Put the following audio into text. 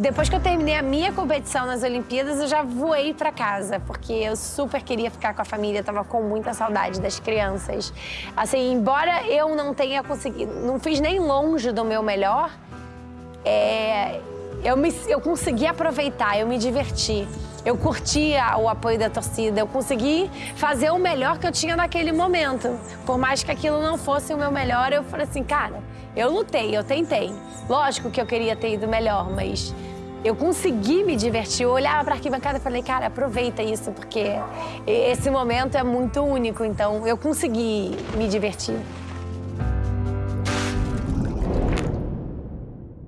Depois que eu terminei a minha competição nas Olimpíadas, eu já voei para casa, porque eu super queria ficar com a família, tava com muita saudade das crianças. Assim, embora eu não tenha conseguido, não fiz nem longe do meu melhor, é, eu, me, eu consegui aproveitar, eu me diverti. Eu curti o apoio da torcida, eu consegui fazer o melhor que eu tinha naquele momento. Por mais que aquilo não fosse o meu melhor, eu falei assim, cara, eu lutei, eu tentei. Lógico que eu queria ter ido melhor, mas eu consegui me divertir. Eu olhava para a arquibancada e falei, cara, aproveita isso, porque esse momento é muito único, então eu consegui me divertir.